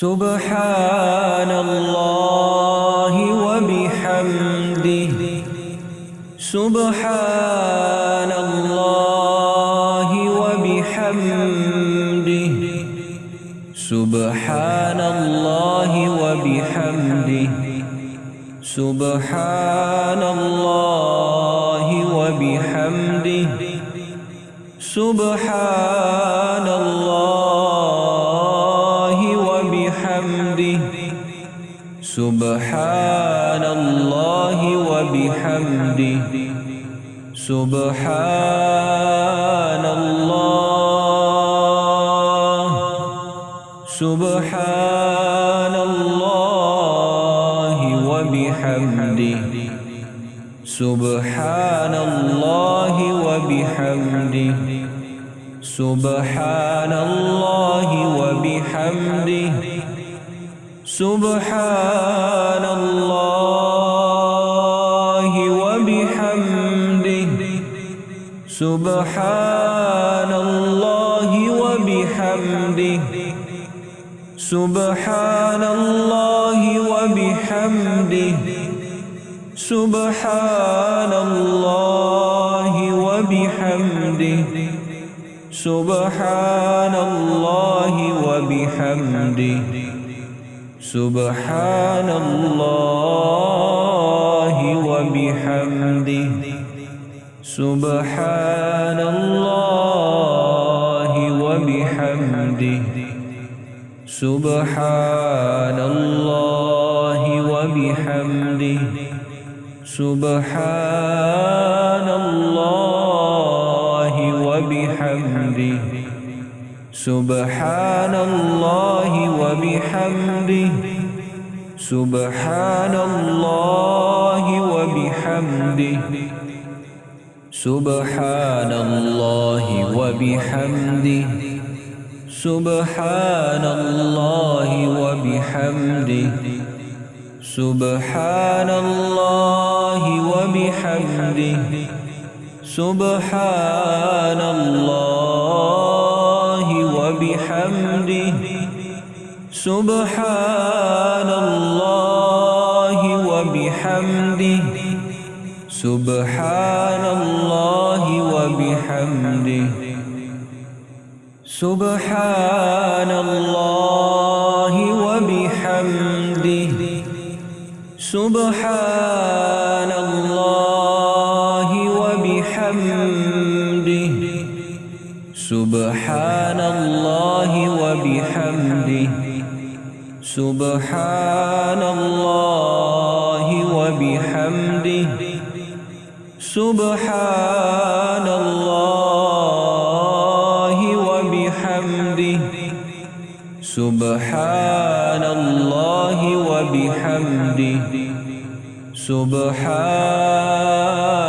سبحان الله وبحمده. سبحان الله وبحمده. سبحان الله وبحمده. سبحان الله وبحمده. سبحان الله سبحان الله وبحمده سبحان الله سبحان الله وبحمده سبحان الله وبحمده سبحان الله وبحمده سبحان الله وبحمده. سبحان الله وبحمده. سبحان الله وبحمده. سبحان الله وبحمده. سبحان الله وبحمده. سبحان الله وبحمده. سبحان الله وبحمده. سبحان الله وبحمده. سبحان الله وبحمده. سبحان الله وبحمده. سبحان الله وبحمده. سبحان الله وبحمده. سبحان الله وبحمده. سبحان الله وبحمده. سبحان الله وبحمده سبحان الله وبحمده سبحان الله وبحمده سبحان الله وبحمده سبحان الله وبحمده سبحان الله وبحمده. سبحان الله وبحمده. سبحان الله وبحمده. سبحان الله وبحمده. سبحان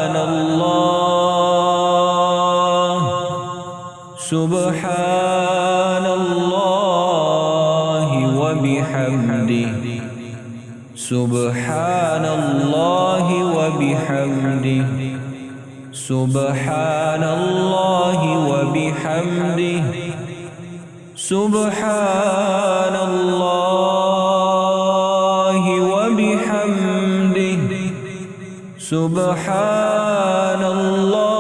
سبحان الله وبحمده. سبحان الله وبحمده. سبحان الله وبحمده. سبحان الله وبحمده. سبحان الله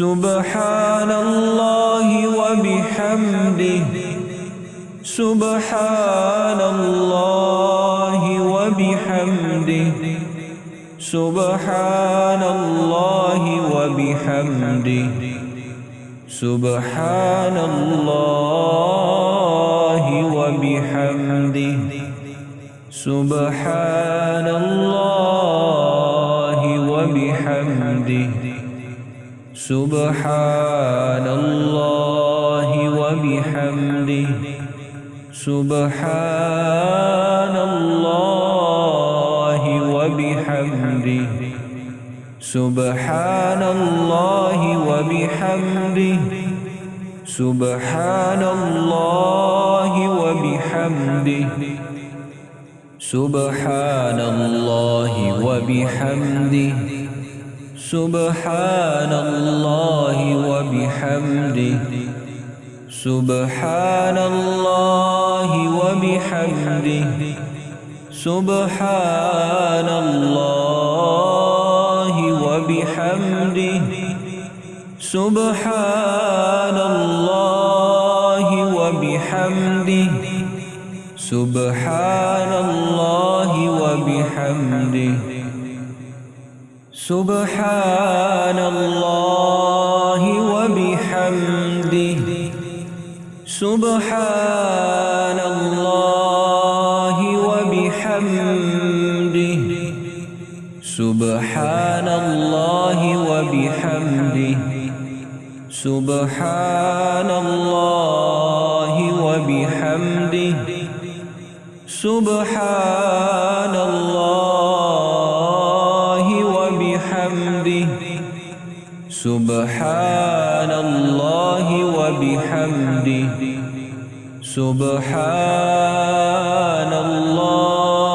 سبحان الله وبحمده. سبحان الله وبحمده. سبحان الله وبحمده. سبحان الله وبحمده. سبحان الله سبحان الله وبحمده. سبحان الله وبحمده. سبحان الله وبحمده. سبحان الله وبحمده. سبحان الله وبحمده. سبحان الله وبحمده. سبحان الله وبحمده. سبحان الله وبحمده. سبحان الله وبحمده. سبحان الله وبحمده. سبحان الله وبحمده. سبحان الله وبحمده. سبحان الله وبحمده. سبحان الله وبحمده. سبحان الله سبحان الله وبحمده. سبحان الله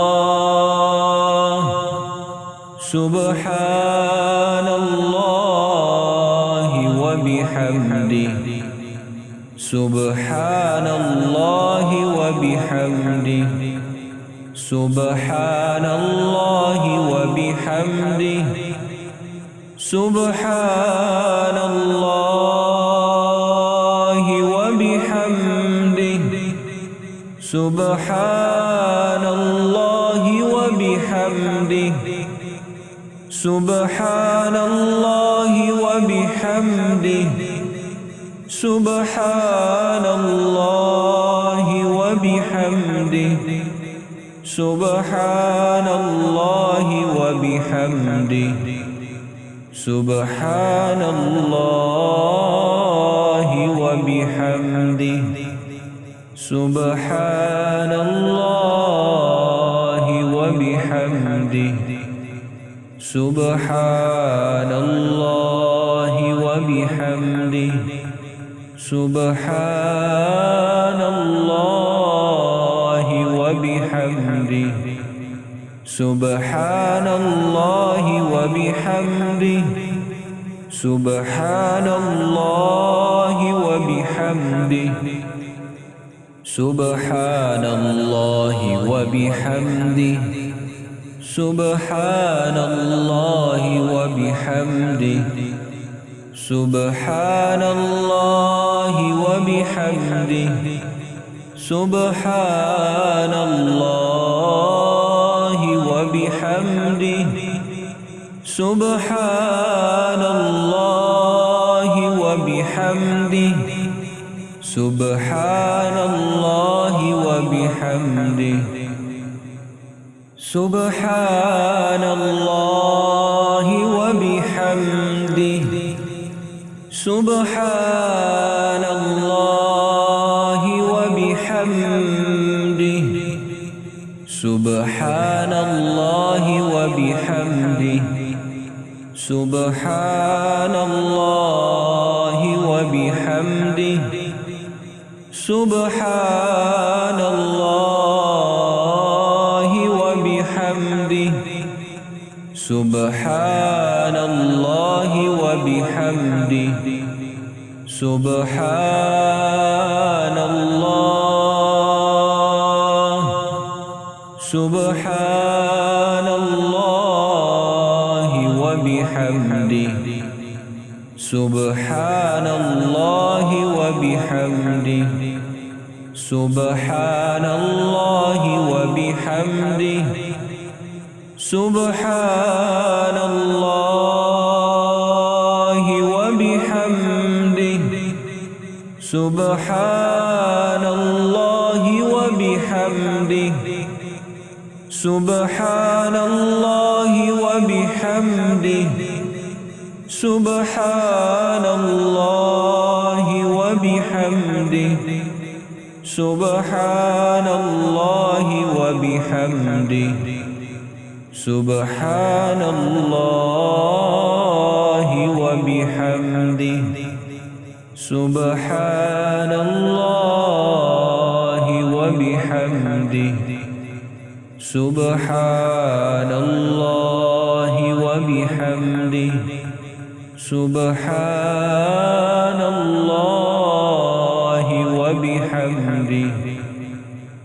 سبحان الله وبحمده. سبحان الله وبحمده. سبحان الله وبحمده. سبحان الله وبحمده. سبحان الله وبحمده. سبحان الله وبحمده. سبحان الله وبحمده. سبحان الله وبحمده. سبحان الله وبحمده. سبحان الله وبحمده. سبحان الله وبحمده. سبحان الله سبحان الله وبحمده. سبحان الله وبحمده. سبحان الله وبحمده. سبحان الله وبحمده. سبحان الله وبحمده. سبحان الله وبحمده سبحان الله وبحمده سبحان الله وبحمده سبحان الله وبحمده سبحان الله وبحمده سبحان الله وبحمده. سبحان الله وبحمده. سبحان الله وبحمده. سبحان الله وبحمده. سبحان الله سبحان الله وبحمده. سبحان الله وبحمده. سبحان الله وبحمده. سبحان الله وبحمده. سبحان الله وبحمده. سبحان الله وبحمده. سبحان الله وبحمده. سبحان الله وبحمده. سبحان الله وبحمده. سبحان الله وبحمده. سبحان الله وبحمده. سبحان الله وبحمده.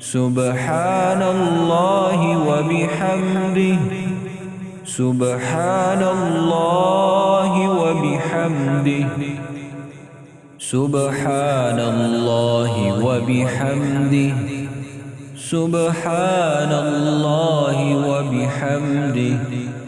سبحان الله وبحمده. سبحان الله وبحمده. سبحان الله وبحمده. سبحان الله وبحمده.